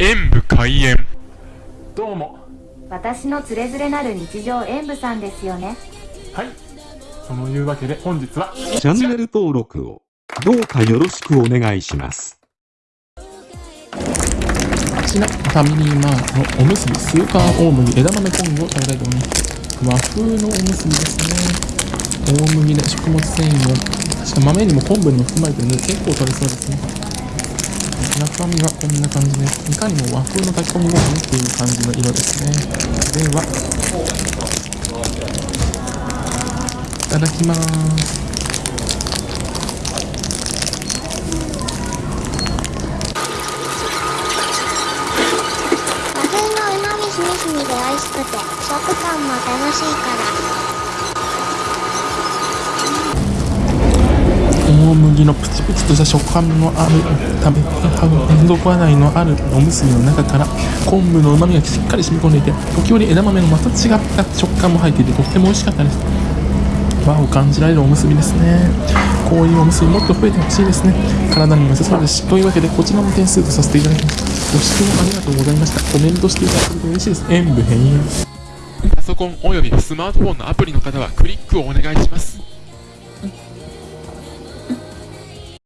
演武開演どうも私のつれづれなる日常演舞さんですよねはいそのいうわけで本日はチャンネル登録をどうかよろしくお願いします。こちら、ファミリーマートのおむすびスーパー大麦枝豆昆布を食べたいと思います。和風のおむすびですね。大麦で食物繊維も、確か豆にも昆布にも含まれてるので結構取れそうですね。中身はこんな感じです。いかにも和風の炊き込みご飯っていう感じの色ですね。では、いただきます。和風のうまみしみしみで美味しくて食感も楽しいから麦のプチプチとした食感のある食べ連続話題のあるおむすびの中から昆布のうまみがしっかり染み込んでいて時折枝豆のまた違った食感も入っていてとっても美味しかったです和を感じられるおむすびですねこういうおむすびもっと増えてほしいですね体にも良さそうですしというわけでこちらも点数とさせていただきますご視聴ありがとうございましたコメントしていただけると嬉しいです演武変演パソコンおよびスマートフォンのアプリの方はクリックをお願いします